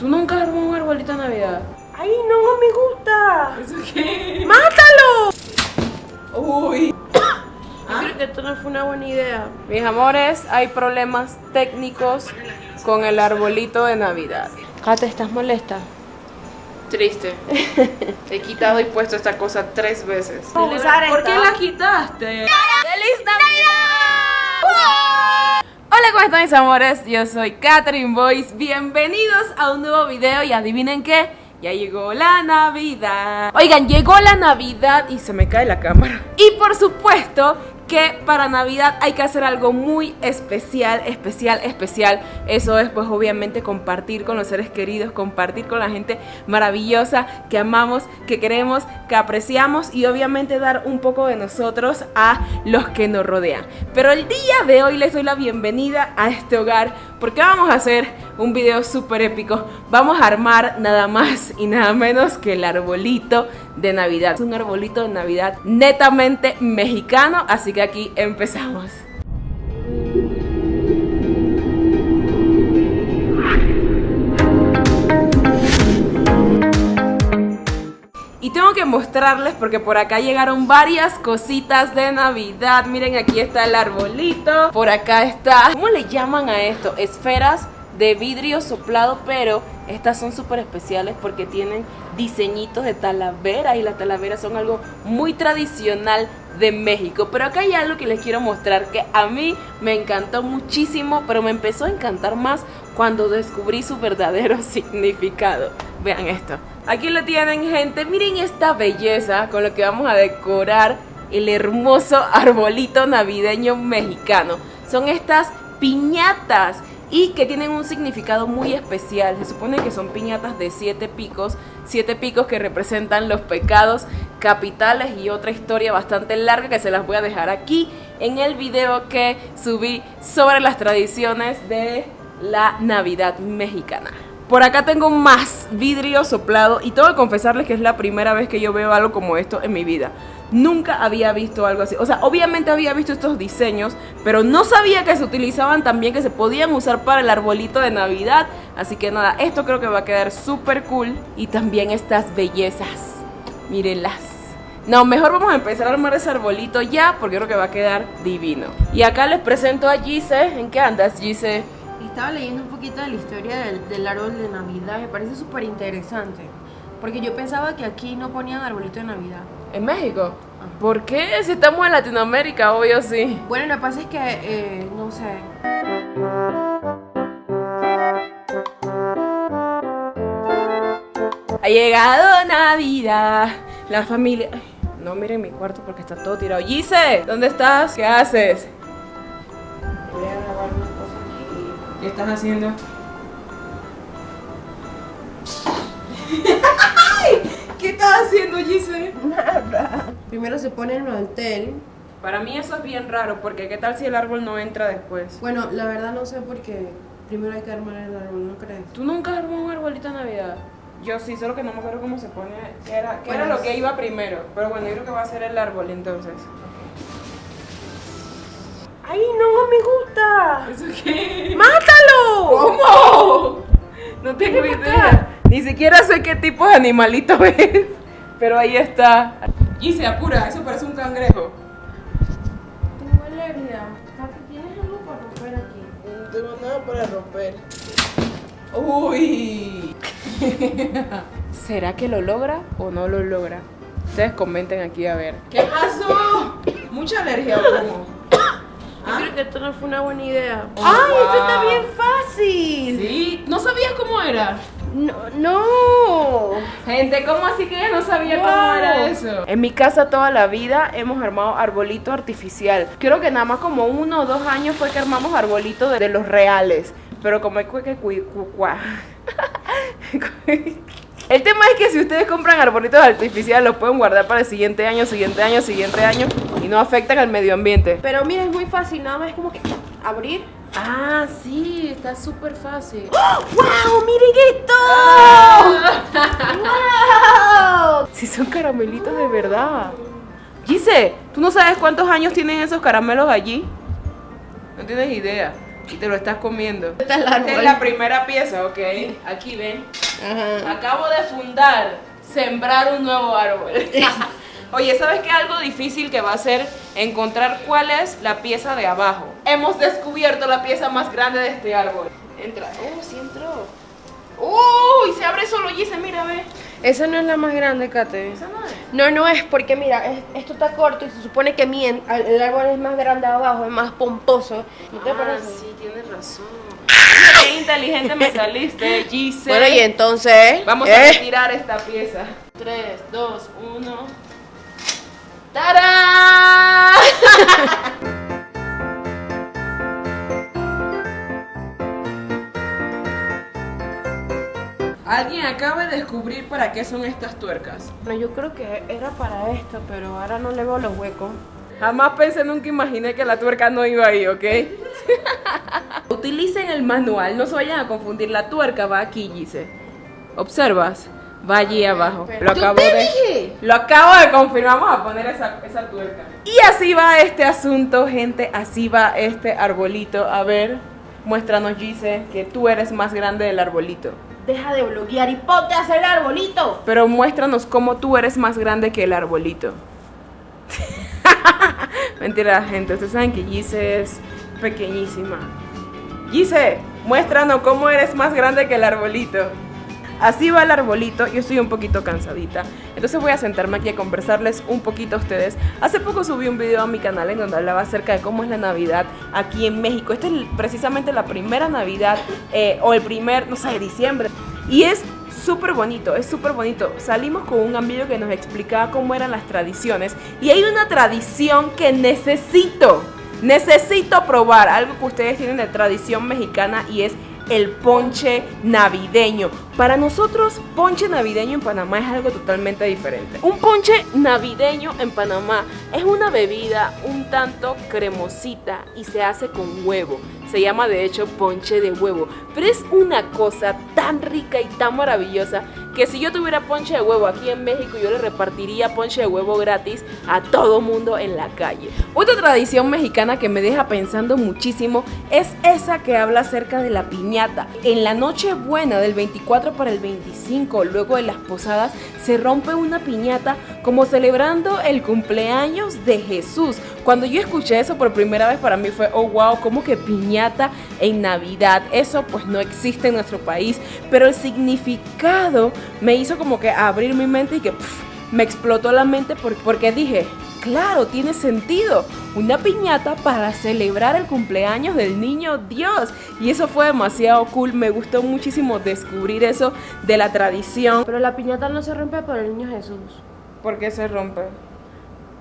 ¿Tú nunca has armado un arbolito de Navidad? ¡Ay, no me gusta! ¿Eso qué? ¡Mátalo! Uy. Yo creo que esto no fue una buena idea. Mis amores, hay problemas técnicos con el arbolito de Navidad. Kate, ¿estás molesta? Triste. He quitado y puesto esta cosa tres veces. ¿Por qué la quitaste? ¡Feliz Navidad! Hola, ¿cómo están mis amores? Yo soy Catherine Boyce. Bienvenidos a un nuevo video y adivinen qué. Ya llegó la Navidad. Oigan, llegó la Navidad y se me cae la cámara. Y por supuesto que para Navidad hay que hacer algo muy especial, especial, especial. Eso es pues obviamente compartir con los seres queridos, compartir con la gente maravillosa que amamos, que queremos, que apreciamos y obviamente dar un poco de nosotros a los que nos rodean. Pero el día de hoy les doy la bienvenida a este hogar porque vamos a hacer un video súper épico. Vamos a armar nada más y nada menos que el arbolito de Navidad. Es un arbolito de Navidad netamente mexicano, así que aquí empezamos. Que mostrarles porque por acá llegaron varias cositas de Navidad. Miren, aquí está el arbolito. Por acá está... ¿Cómo le llaman a esto? Esferas de vidrio soplado, pero estas son súper especiales porque tienen diseñitos de talavera y las talaveras son algo muy tradicional de México. Pero acá hay algo que les quiero mostrar que a mí me encantó muchísimo, pero me empezó a encantar más cuando descubrí su verdadero significado. Vean esto. Aquí lo tienen, gente. Miren esta belleza con lo que vamos a decorar el hermoso arbolito navideño mexicano. Son estas piñatas y que tienen un significado muy especial. Se supone que son piñatas de siete picos, siete picos que representan los pecados capitales y otra historia bastante larga que se las voy a dejar aquí en el video que subí sobre las tradiciones de la Navidad mexicana. Por acá tengo más vidrio soplado y tengo que confesarles que es la primera vez que yo veo algo como esto en mi vida. Nunca había visto algo así. O sea, obviamente había visto estos diseños, pero no sabía que se utilizaban también, que se podían usar para el arbolito de Navidad. Así que nada, esto creo que va a quedar súper cool. Y también estas bellezas. Mírenlas. No, mejor vamos a empezar a armar ese arbolito ya, porque creo que va a quedar divino. Y acá les presento a Gise. ¿En qué andas, Gise? Estaba leyendo un poquito de la historia del, del árbol de Navidad. Me parece súper interesante. Porque yo pensaba que aquí no ponían arbolito de Navidad. ¿En México? ¿Por qué? Si estamos en Latinoamérica, obvio sí. Bueno, lo que pasa es que, eh, no sé. Ha llegado Navidad. La familia. Ay, no miren mi cuarto porque está todo tirado. Gise, ¿dónde estás? ¿Qué haces? ¿Qué estás haciendo? ¿Qué estás haciendo, Gise? Nada. Primero se pone el mantel. Para mí eso es bien raro, porque ¿qué tal si el árbol no entra después? Bueno, la verdad no sé porque primero hay que armar el árbol, ¿no crees? ¿Tú nunca has armado un arbolito de Navidad? Yo sí, solo que no me acuerdo cómo se pone, qué era, qué era Bueno, lo que iba primero. Pero bueno, yo creo que va a ser el árbol entonces. ¡Ay, no me gusta! ¿Eso qué? ¡Mátalo! ¿Cómo? No tengo idea. Ni siquiera sé qué tipo de animalito es. Pero ahí está. Y se apura, eso parece un cangrejo. Tengo alergia. ¿Tienes algo para romper aquí? No tengo nada para romper. Uy. ¿Será que lo logra o no lo logra? Ustedes comenten aquí a ver. ¿Qué pasó? ¿Mucha alergia o cómo? Yo que esto no fue una buena idea. Oh, ¡Ay, esto está bien fácil! Sí, no sabías cómo era. No, no. Gente, ¿cómo así que ella no sabía cómo era eso? En mi casa toda la vida hemos armado arbolito artificial. Creo que nada más como uno o dos años fue que armamos arbolito de, de los reales. Pero como es que cui- cu- cua- El tema es que si ustedes compran arbolitos artificiales los pueden guardar para el siguiente año, siguiente año, siguiente año y no afectan al medio ambiente. Pero mira, es muy fácil, nada más es como que abrir. Ah, sí, está súper fácil. ¡Wow! ¡Miren esto! ¡Wow! Si son caramelitos de verdad. Gise, ¿tú no sabes cuántos años tienen esos caramelos allí? No tienes idea. Y te lo estás comiendo. Esta es la Esta es la primera pieza, ok. Aquí ven. Ajá. Acabo de fundar, sembrar un nuevo árbol. Oye, ¿sabes qué? Algo difícil que va a ser encontrar cuál es la pieza de abajo. Hemos descubierto la pieza más grande de este árbol. Entra. Oh, sí entró. Uy, se abre solo, Gise, mira, ve. Esa no es la más grande, Kate. Esa no es. No, no es porque mira, es- esto está corto y se supone que mien, al- el árbol es más grande abajo, es más pomposo. ¿No te Ah, parece? sí, tienes razón. Mira Qué inteligente me saliste, Gise. Bueno, y entonces. Vamos a ¿eh? retirar esta pieza. 3, 2, 1. ¡Tarán! Alguien acaba de descubrir para qué son estas tuercas. Bueno, yo creo que era para esto, pero ahora no le veo los huecos. Jamás pensé, nunca imaginé que la tuerca no iba ahí, ¿ok? Utilicen el manual, no se vayan a confundir. La tuerca va aquí, Gise. ¿Observas? Va allí abajo. Lo acabo te de. dije. Lo acabo de confirmar. Vamos a poner esa, esa tuerca. Y así va este asunto, gente. Así va este arbolito. A ver, muéstranos, Gise, que tú eres más grande del arbolito. Deja de bloguear y ponte a hacer el arbolito. Pero muéstranos cómo tú eres más grande que el arbolito. Mentira, gente. Ustedes saben que Gise es pequeñísima. Gise, muéstranos cómo eres más grande que el arbolito. Así va el arbolito. Yo estoy un poquito cansadita. Entonces voy a sentarme aquí a conversarles un poquito a ustedes. Hace poco subí un video a mi canal en donde hablaba acerca de cómo es la Navidad aquí en México. Esta es precisamente la primera Navidad eh, o el primer, no sé, diciembre. Y es súper bonito, es súper bonito. Salimos con un amigo que nos explicaba cómo eran las tradiciones. Y hay una tradición que necesito, necesito probar. Algo que ustedes tienen de tradición mexicana y es el ponche navideño. Para nosotros, ponche navideño en Panamá es algo totalmente diferente. Un ponche navideño en Panamá es una bebida un tanto cremosita y se hace con huevo. Se llama de hecho ponche de huevo. Pero es una cosa tan rica y tan maravillosa que si yo tuviera ponche de huevo aquí en México, yo le repartiría ponche de huevo gratis a todo mundo en la calle. Otra tradición mexicana que me deja pensando muchísimo es esa que habla acerca de la piñata. En la noche buena del 24 para el 25, luego de las posadas, se rompe una piñata como celebrando el cumpleaños de Jesús. Cuando yo escuché eso por primera vez para mí fue, oh wow, como que piñata en Navidad. Eso pues no existe en nuestro país, pero el significado me hizo como que abrir mi mente y que pf, me explotó la mente por- porque dije, claro, tiene sentido. Una piñata para celebrar el cumpleaños del niño Dios. Y eso fue demasiado cool. Me gustó muchísimo descubrir eso de la tradición. Pero la piñata no se rompe por el niño Jesús. ¿Por qué se rompe?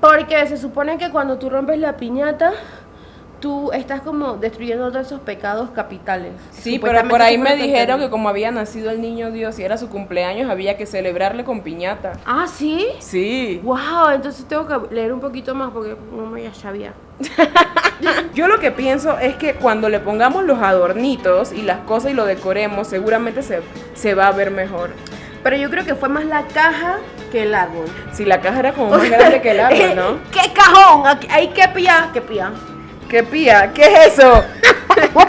Porque se supone que cuando tú rompes la piñata, tú estás como destruyendo todos esos pecados capitales. Sí, pero por ahí me dijeron que como había nacido el niño Dios y era su cumpleaños, había que celebrarle con piñata. Ah, ¿sí? Sí. Wow, entonces tengo que leer un poquito más porque no me ya sabía. Yo lo que pienso es que cuando le pongamos los adornitos y las cosas y lo decoremos, seguramente se, se va a ver mejor. Pero yo creo que fue más la caja que el árbol. Si la caja era como más grande que el árbol, ¿no? ¡Qué cajón! Ahí que pía, que pía. ¿Qué pía? ¿Qué es eso?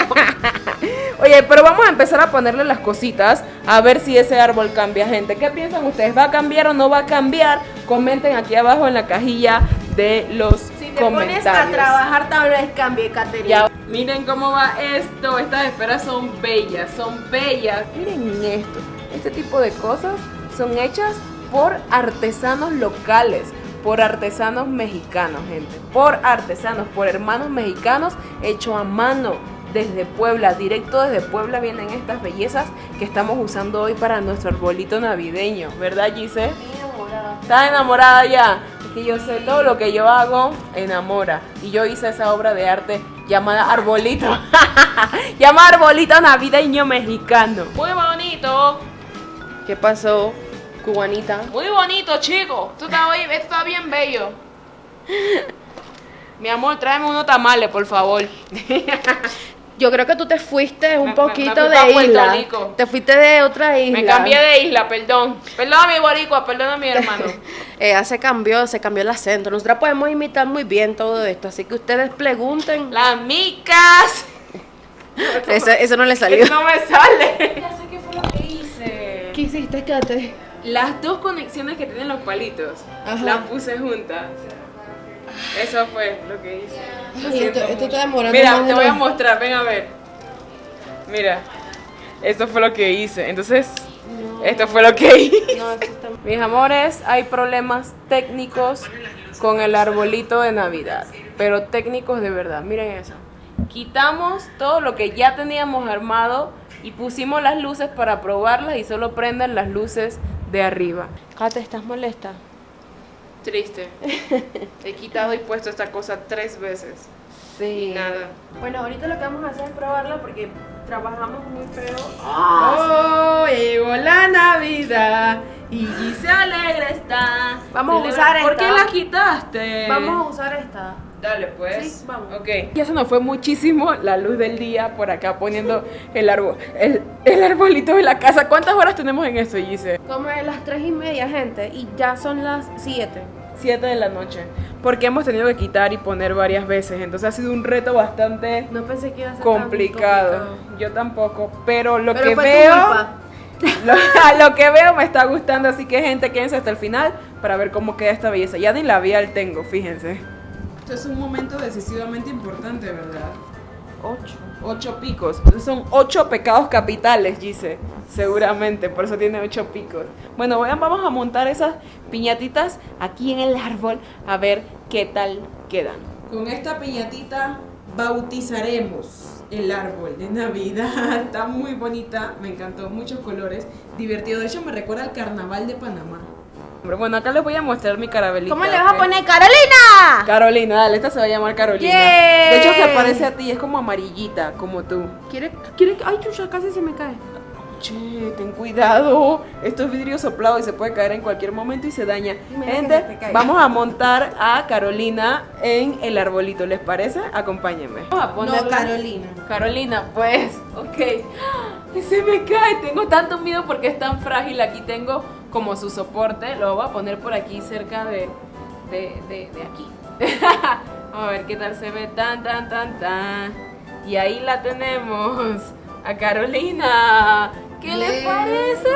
Oye, pero vamos a empezar a ponerle las cositas a ver si ese árbol cambia, gente. ¿Qué piensan ustedes? ¿Va a cambiar o no va a cambiar? Comenten aquí abajo en la cajilla de los Si te comentarios. pones a trabajar, tal vez cambie, Caterina. Miren cómo va esto. Estas esferas son bellas, son bellas. Miren esto. Este tipo de cosas son hechas por artesanos locales, por artesanos mexicanos, gente. Por artesanos, por hermanos mexicanos, hecho a mano. Desde Puebla, directo desde Puebla vienen estas bellezas que estamos usando hoy para nuestro arbolito navideño, ¿verdad, Gise? ¿Estás enamorada ya? Es que yo sé todo lo que yo hago, enamora. Y yo hice esa obra de arte llamada Arbolito. llamada Arbolito Navideño Mexicano. Muy bonito. ¿Qué pasó, cubanita? Muy bonito, chico. Esto está, hoy- esto está bien bello. Mi amor, tráeme unos tamales, por favor. Yo creo que tú te fuiste un Me- poquito me fui pa' de isla. Rico. Te fuiste de otra isla. Me cambié de isla, perdón. Perdona mi boricua, perdona mi hermano. Ella se cambió, se cambió el acento. Nosotras podemos imitar muy bien todo esto, así que ustedes pregunten. Las micas. Eso, eso no le salió. Eso no me sale. ¿Qué hiciste, Kate? Las dos conexiones que tienen los palitos Ajá. las puse juntas. Eso fue lo que hice. Lo Ay, siento esto- esto mucho. está demorando Mira, te voy a mostrar, ven a ver. Mira, esto fue lo que hice. Entonces, esto fue lo que hice. No, esto está... Mis amores, hay problemas técnicos con el arbolito de Navidad, pero técnicos de verdad. Miren eso. Quitamos todo lo que ya teníamos armado y pusimos las luces para probarlas y solo prenden las luces de arriba. Kate, ¿estás molesta? Triste. He quitado y puesto esta cosa tres veces. Sí. Nada. Bueno, ahorita lo que vamos a hacer es probarla porque trabajamos muy feo. Oh, llegó la Navidad y se alegre está. Vamos a usar ¿Por esta. qué la quitaste? Vamos a usar esta. Dale, pues. Sí, vamos. Ok. Ya se nos fue muchísimo la luz del día por acá poniendo el árbol, el, el arbolito de la casa. ¿Cuántas horas tenemos en esto, Gise? Como de las tres y media, gente, y ya son las 7. Siete de la noche. Porque hemos tenido que quitar y poner varias veces. Entonces ha sido un reto bastante No pensé que iba a ser tan complicado. Yo tampoco. Pero lo Pero que veo. Lo, lo que veo me está gustando, así que gente, quédense hasta el final para ver cómo queda esta belleza. Ya ni labial tengo, fíjense. Esto es un momento decisivamente importante, ¿verdad? Ocho. Ocho picos. Entonces son ocho pecados capitales, Gise. Seguramente, por eso tiene ocho picos. Bueno, vamos a montar esas piñatitas aquí en el árbol a ver qué tal quedan. Con esta piñatita bautizaremos el árbol de Navidad. Está muy bonita, me encantó, muchos colores. Divertido, de hecho me recuerda al carnaval de Panamá. Bueno, acá les voy a mostrar mi carabelita. ¿Cómo le vas a poner Carolina? Carolina, dale, esta se va a llamar Carolina. Yay. De hecho, se parece a ti, es como amarillita, como tú. ¿Quiere, quiere, ay, chucha, casi se me cae. Che, ten cuidado. Esto es vidrio soplado y se puede caer en cualquier momento y se daña. Mira Gente, vamos a montar a Carolina en el arbolito. ¿Les parece? Acompáñenme. Vamos a ponerla- Carolina. Carolina, pues, ok. ¡Ay, Se me cae, tengo tanto miedo porque es tan frágil. Aquí tengo como su soporte. Lo voy a poner por aquí cerca de, de, de, de aquí. Vamos a ver qué tal se ve. Tan, tan, tan, tan. Y ahí la tenemos. A Carolina. ¿Qué les Bien. parece?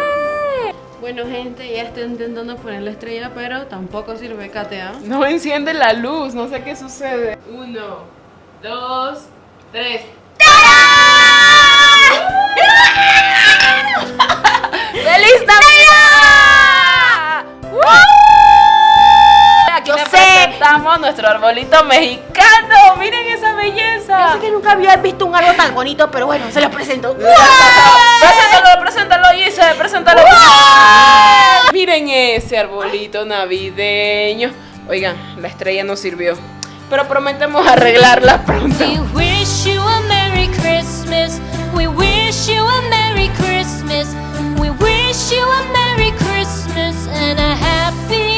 Bueno, gente, ya estoy intentando poner la estrella, pero tampoco sirve KTA. No enciende la luz, no sé qué sucede. Uno, dos, tres. ¡Feliz Navidad! Nuestro arbolito mexicano. Miren esa belleza. Yo sé que nunca había visto un árbol tan bonito, pero bueno, se los presento. Preséntalo, preséntalo, Gise, preséntalo. Miren ese arbolito navideño. Oigan, la estrella no sirvió. Pero prometemos arreglarla pronto. We wish you a Merry Christmas. We wish you a Merry Christmas. We wish you a Merry Christmas and a Happy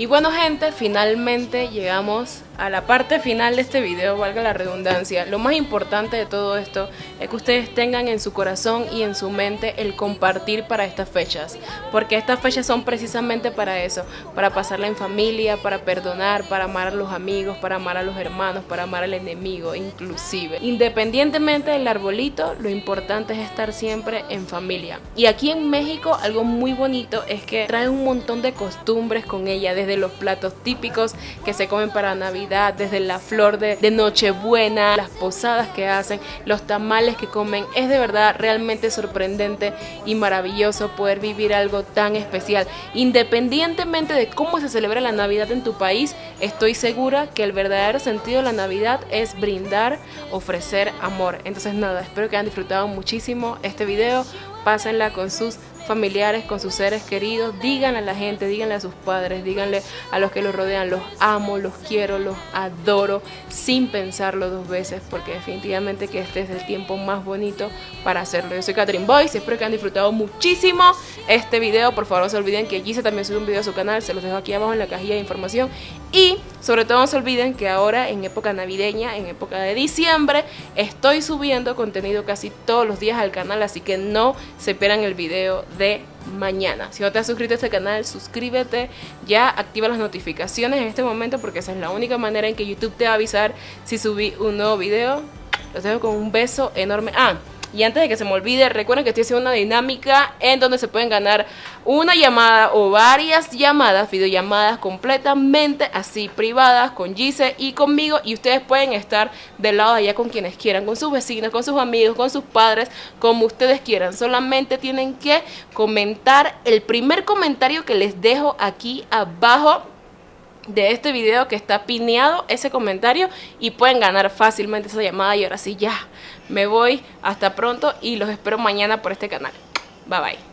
Y bueno gente, finalmente llegamos a la parte final de este video, valga la redundancia. Lo más importante de todo esto es que ustedes tengan en su corazón y en su mente el compartir para estas fechas. Porque estas fechas son precisamente para eso, para pasarla en familia, para perdonar, para amar a los amigos, para amar a los hermanos, para amar al enemigo inclusive. Independientemente del arbolito, lo importante es estar siempre en familia. Y aquí en México algo muy bonito es que trae un montón de costumbres con ella, desde los platos típicos que se comen para Navidad, desde la flor de, de Nochebuena, las posadas que hacen, los tamales que comen. Es de verdad realmente sorprendente y maravilloso poder vivir algo tan especial. Independientemente de cómo se celebra la Navidad en tu país, estoy segura que el verdadero sentido de la Navidad es brindar, ofrecer amor. Entonces nada, espero que hayan disfrutado muchísimo este video. Pásenla con sus familiares, con sus seres queridos, díganle a la gente, díganle a sus padres, díganle a los que los rodean, los amo, los quiero, los adoro, sin pensarlo dos veces, porque definitivamente que este es el tiempo más bonito para hacerlo. Yo soy Catherine Boyce, espero que han disfrutado muchísimo este video. Por favor, no se olviden que Gise también sube un video a su canal, se los dejo aquí abajo en la cajilla de información. Y sobre todo no se olviden que ahora en época navideña, en época de diciembre, estoy subiendo contenido casi todos los días al canal, así que no se esperan el video mañana. Si no te has suscrito a este canal, suscríbete, ya activa las notificaciones en este momento porque esa es la única manera en que YouTube te va a avisar si subí un nuevo video. Los dejo con un beso enorme. Ah, y antes de que se me olvide, recuerden que estoy haciendo una dinámica en donde se pueden ganar una llamada o varias llamadas, videollamadas completamente así privadas con Gise y conmigo. Y ustedes pueden estar del lado de allá con quienes quieran, con sus vecinos, con sus amigos, con sus padres, como ustedes quieran. Solamente tienen que comentar el primer comentario que les dejo aquí abajo de este video que está pineado ese comentario y pueden ganar fácilmente esa llamada y ahora sí ya me voy hasta pronto y los espero mañana por este canal. Bye bye